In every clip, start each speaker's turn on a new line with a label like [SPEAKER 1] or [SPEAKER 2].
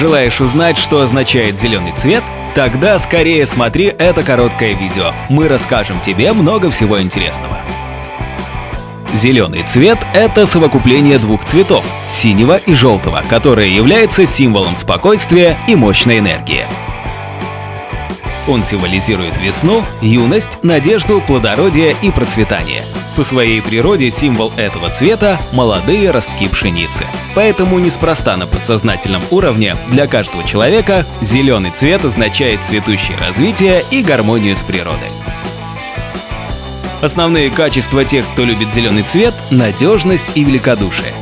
[SPEAKER 1] Желаешь узнать, что означает зеленый цвет? Тогда скорее смотри это короткое видео. Мы расскажем тебе много всего интересного. Зеленый цвет – это совокупление двух цветов – синего и желтого, которое является символом спокойствия и мощной энергии. Он символизирует весну, юность, надежду, плодородие и процветание. По своей природе символ этого цвета – молодые ростки пшеницы. Поэтому неспроста на подсознательном уровне для каждого человека зеленый цвет означает цветущее развитие и гармонию с природой. Основные качества тех, кто любит зеленый цвет – надежность и великодушие.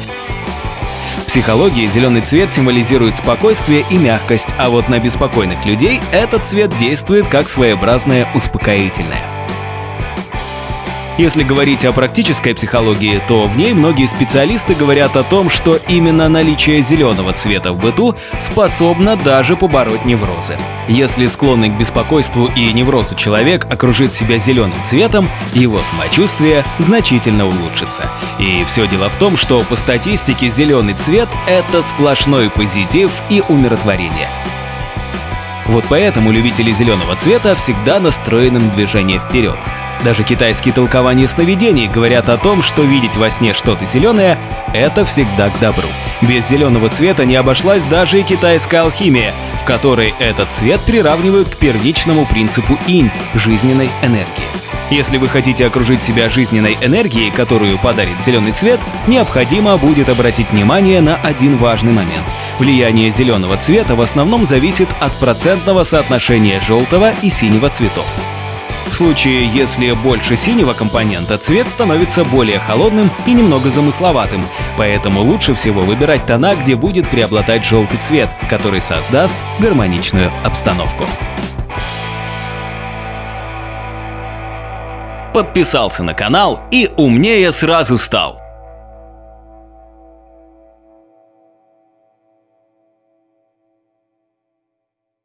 [SPEAKER 1] Психологии зеленый цвет символизирует спокойствие и мягкость, а вот на беспокойных людей этот цвет действует как своеобразное успокоительное. Если говорить о практической психологии, то в ней многие специалисты говорят о том, что именно наличие зеленого цвета в быту способно даже побороть неврозы. Если склонный к беспокойству и неврозу человек окружит себя зеленым цветом, его самочувствие значительно улучшится. И все дело в том, что по статистике зеленый цвет — это сплошной позитив и умиротворение. Вот поэтому любители зеленого цвета всегда настроены на движение вперед. Даже китайские толкования сновидений говорят о том, что видеть во сне что-то зеленое — это всегда к добру. Без зеленого цвета не обошлась даже и китайская алхимия, в которой этот цвет приравнивают к первичному принципу инь — жизненной энергии. Если вы хотите окружить себя жизненной энергией, которую подарит зеленый цвет, необходимо будет обратить внимание на один важный момент. Влияние зеленого цвета в основном зависит от процентного соотношения желтого и синего цветов. В случае, если больше синего компонента, цвет становится более холодным и немного замысловатым, поэтому лучше всего выбирать тона, где будет преобладать желтый цвет, который создаст гармоничную обстановку. Подписался на канал и умнее сразу стал.